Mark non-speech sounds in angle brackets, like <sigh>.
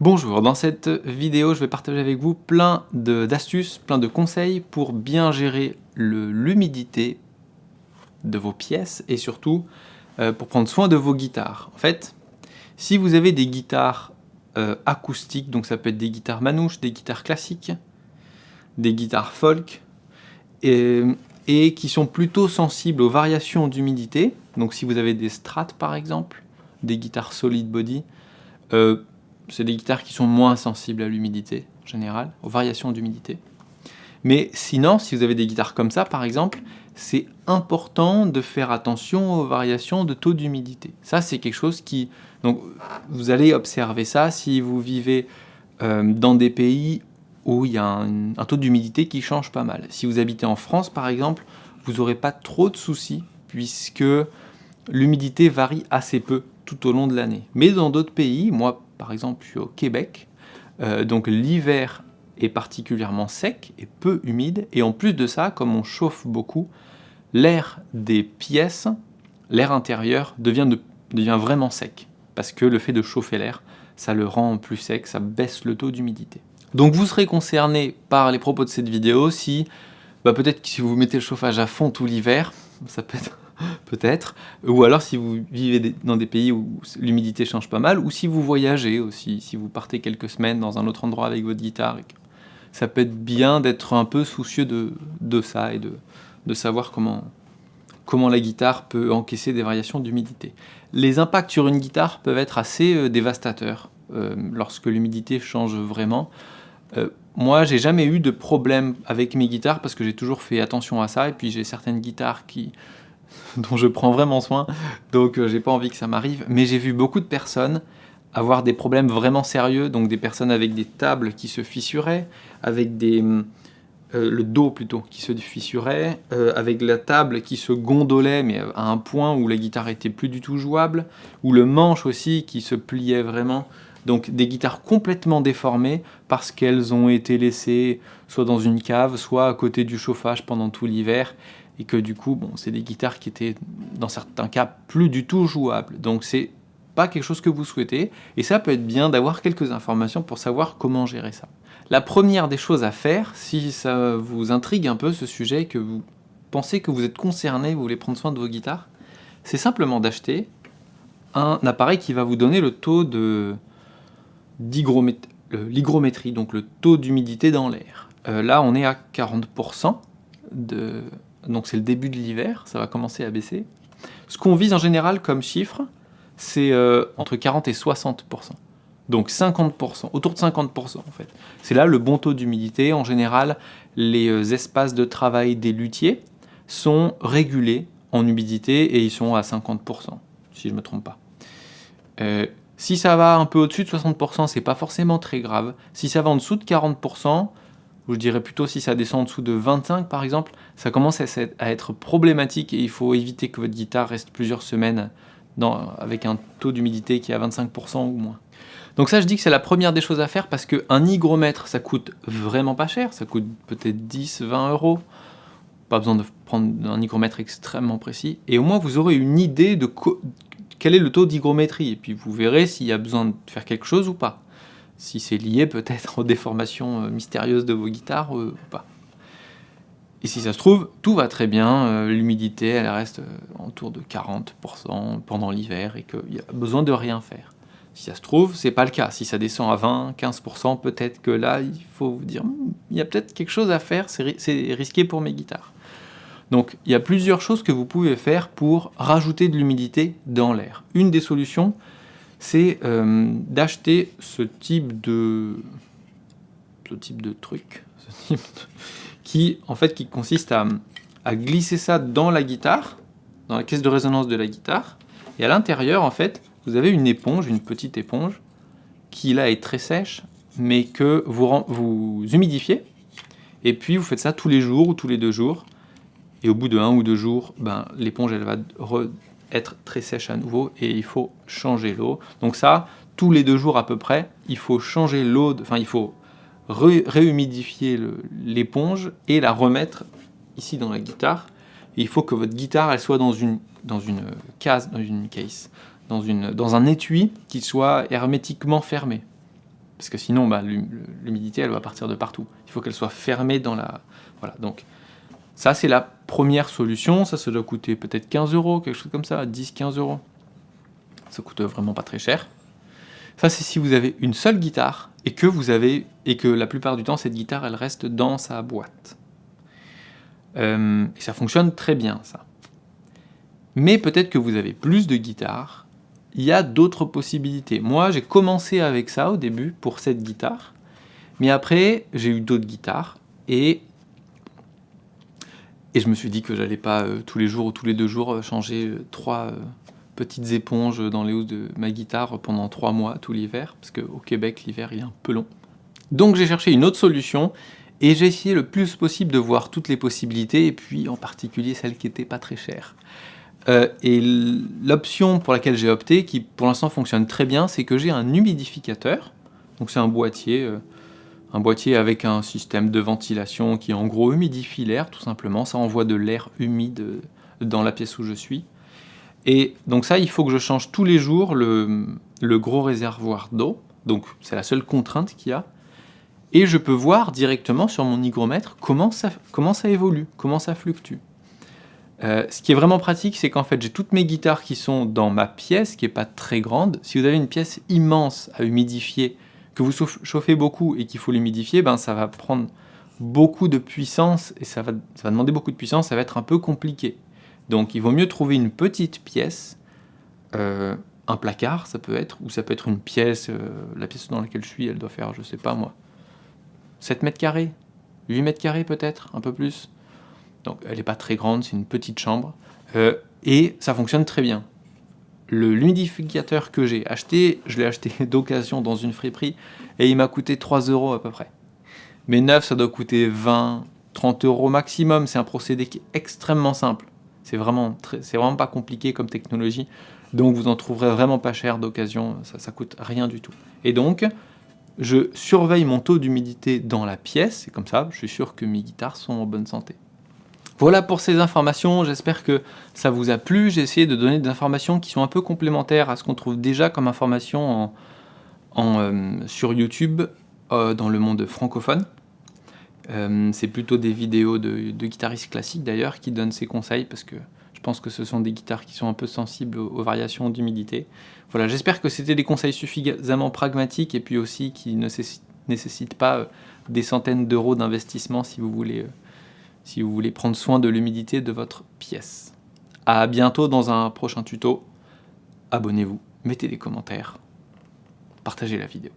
Bonjour, dans cette vidéo, je vais partager avec vous plein d'astuces, plein de conseils pour bien gérer l'humidité de vos pièces et surtout euh, pour prendre soin de vos guitares. En fait, si vous avez des guitares euh, acoustiques, donc ça peut être des guitares manouches, des guitares classiques, des guitares folk, et, qui sont plutôt sensibles aux variations d'humidité, donc si vous avez des strates par exemple, des guitares solid body, euh, c'est des guitares qui sont moins sensibles à l'humidité en général, aux variations d'humidité. Mais sinon, si vous avez des guitares comme ça, par exemple, c'est important de faire attention aux variations de taux d'humidité. Ça, c'est quelque chose qui... Donc, vous allez observer ça si vous vivez euh, dans des pays où il y a un, un taux d'humidité qui change pas mal. Si vous habitez en France, par exemple, vous n'aurez pas trop de soucis, puisque l'humidité varie assez peu tout au long de l'année. Mais dans d'autres pays, moi par exemple je au Québec, euh, donc l'hiver est particulièrement sec et peu humide, et en plus de ça, comme on chauffe beaucoup, l'air des pièces, l'air intérieur devient, devient vraiment sec, parce que le fait de chauffer l'air, ça le rend plus sec, ça baisse le taux d'humidité. Donc vous serez concerné par les propos de cette vidéo si, bah peut-être que si vous mettez le chauffage à fond tout l'hiver, ça peut être peut-être, ou alors si vous vivez dans des pays où l'humidité change pas mal, ou si vous voyagez aussi, si vous partez quelques semaines dans un autre endroit avec votre guitare, ça peut être bien d'être un peu soucieux de, ça et de, de savoir comment, comment la guitare peut encaisser des variations d'humidité. Les impacts sur une guitare peuvent être assez euh, dévastateurs euh, lorsque l'humidité change vraiment. Euh, moi, j'ai jamais eu de problème avec mes guitares parce que j'ai toujours fait attention à ça et puis j'ai certaines guitares qui <laughs> dont je prends vraiment soin, donc euh, j'ai pas envie que ça m'arrive. Mais j'ai vu beaucoup de personnes avoir des problèmes vraiment sérieux, donc des personnes avec des tables qui se fissuraient, avec des, euh, le dos plutôt qui se fissurait, euh, avec la table qui se gondolait mais à un point où la guitare était plus du tout jouable, ou le manche aussi qui se pliait vraiment. Donc des guitares complètement déformées parce qu'elles ont été laissées soit dans une cave, soit à côté du chauffage pendant tout l'hiver et que du coup, bon, c'est des guitares qui étaient, dans certains cas, plus du tout jouables. Donc c'est pas quelque chose que vous souhaitez, et ça peut être bien d'avoir quelques informations pour savoir comment gérer ça. La première des choses à faire, si ça vous intrigue un peu ce sujet, que vous pensez que vous êtes concerné, vous voulez prendre soin de vos guitares, c'est simplement d'acheter un appareil qui va vous donner le taux de l'hygrométrie, donc le taux d'humidité dans l'air. Euh, là, on est à 40% de, donc c'est le début de l'hiver, ça va commencer à baisser. Ce qu'on vise en général comme chiffre, c'est euh, entre 40 et 60%. Donc 50%, autour de 50% en fait. C'est là le bon taux d'humidité. En général, les euh, espaces de travail des luthiers sont régulés en humidité et ils sont à 50%, si je ne me trompe pas. Euh, si ça va un peu au-dessus de 60%, c'est pas forcément très grave. Si ça va en dessous de 40%, ou je dirais plutôt si ça descend en dessous de 25 par exemple, ça commence à être problématique et il faut éviter que votre guitare reste plusieurs semaines avec un taux d'humidité qui est à 25% ou moins. Donc ça je dis que c'est la première des choses à faire parce qu'un hygromètre ça coûte vraiment pas cher, ça coûte peut-être 10, 20 euros. Pas besoin de prendre un hygromètre extrêmement précis. Et au moins vous aurez une idée de quel est le taux d'hygrométrie. Et puis vous verrez s'il y a besoin de faire quelque chose ou pas si c'est lié peut-être aux déformations euh, mystérieuses de vos guitares euh, ou pas. Et si ça se trouve, tout va très bien, euh, l'humidité elle reste autour de 40% pendant l'hiver et qu'il y a besoin de rien faire. Si ça se trouve, c'est pas le cas. Si ça descend à 20, 15%, peut-être que là, il faut vous dire, hmm, il y a peut-être quelque chose à faire, c'est risqué pour mes guitares. Donc, il y a plusieurs choses que vous pouvez faire pour rajouter de l'humidité dans l'air. Une des solutions, c'est euh, d'acheter ce type de ce type de truc, <laughs> qui en fait qui consiste à, glisser ça dans la guitare, dans la caisse de résonance de la guitare, et à l'intérieur en fait vous avez une éponge, une petite éponge, qui là est très sèche, mais que vous, vous humidifiez, et puis vous faites ça tous les jours ou tous les deux jours, et au bout de un ou deux jours, ben, l'éponge elle va être très sèche à nouveau et il faut changer l'eau. Donc ça, tous les deux jours à peu près, il faut changer l'eau, enfin il faut réhumidifier l'éponge et la remettre ici dans la guitare. Il faut que votre guitare elle soit dans une, dans une case, dans une case, dans, une, dans un étui qui soit hermétiquement fermé. parce que sinon bah, l'humidité elle va partir de partout. Il faut qu'elle soit fermée dans la... Voilà, donc ça c'est la première solution, ça, ça doit coûter peut-être 15 euros, quelque chose comme ça, 10-15 euros. Ça coûte vraiment pas très cher. Ça c'est si vous avez une seule guitare et que vous avez et que la plupart du temps cette guitare elle reste dans sa boîte. Euh, et ça fonctionne très bien ça. Mais peut-être que vous avez plus de guitares il y a d'autres possibilités. Moi, j'ai commencé avec ça au début, pour cette guitare. Mais après, j'ai eu d'autres guitares. Et, et je me suis dit que j'allais pas euh, tous les jours ou tous les deux jours euh, changer euh, trois petites éponges dans les hausses de ma guitare pendant trois mois tout l'hiver. Parce qu'au Québec, l'hiver est un peu long. Donc j'ai cherché une autre solution. Et j'ai essayé le plus possible de voir toutes les possibilités. Et puis en particulier celles qui n'étaient pas très chères. Et l'option pour laquelle j'ai opté, qui pour l'instant fonctionne très bien, c'est que j'ai un humidificateur. Donc c'est un boîtier, un boîtier avec un système de ventilation qui en gros humidifie l'air tout simplement. Ça envoie de l'air humide dans la pièce où je suis. Et donc ça, il faut que je change tous les jours le, gros réservoir d'eau. Donc c'est la seule contrainte qu'il y a. Et je peux voir directement sur mon hygromètre comment ça, comment ça évolue, comment ça fluctue. Euh, ce qui est vraiment pratique, c'est qu'en fait, j'ai toutes mes guitares qui sont dans ma pièce, qui n'est pas très grande. Si vous avez une pièce immense à humidifier, que vous chauffez beaucoup et qu'il faut l'humidifier, ben, ça va prendre beaucoup de puissance et ça va, ça va demander beaucoup de puissance, ça va être un peu compliqué. Donc il vaut mieux trouver une petite pièce, euh, un placard ça peut être, ou ça peut être une pièce, euh, la pièce dans laquelle je suis, elle doit faire, je sais pas moi, 7 mètres carrés, 8 mètres carrés peut-être, un peu plus. Donc elle n'est pas très grande, c'est une petite chambre. Euh, et ça fonctionne très bien. L'humidificateur que j'ai acheté, je l'ai acheté <laughs> d'occasion dans une friperie, et il m'a coûté 3 euros à peu près. Mais neuf, ça doit coûter 20, 30 euros maximum. C'est un procédé qui est extrêmement simple. C'est vraiment, vraiment pas compliqué comme technologie. Donc vous en trouverez vraiment pas cher d'occasion, ça, ça coûte rien du tout. Et donc, je surveille mon taux d'humidité dans la pièce, et comme ça, je suis sûr que mes guitares sont en bonne santé. Voilà pour ces informations, j'espère que ça vous a plu. J'ai essayé de donner des informations qui sont un peu complémentaires à ce qu'on trouve déjà comme information euh, sur YouTube euh, dans le monde francophone. Euh, c'est plutôt des vidéos de, guitaristes classiques d'ailleurs qui donnent ces conseils parce que je pense que ce sont des guitares qui sont un peu sensibles aux, variations d'humidité. Voilà, j'espère que c'était des conseils suffisamment pragmatiques et puis aussi qui ne nécessitent pas des centaines d'euros d'investissement si vous voulez si vous voulez prendre soin de l'humidité de votre pièce. A bientôt dans un prochain tuto. Abonnez-vous, mettez des commentaires, partagez la vidéo.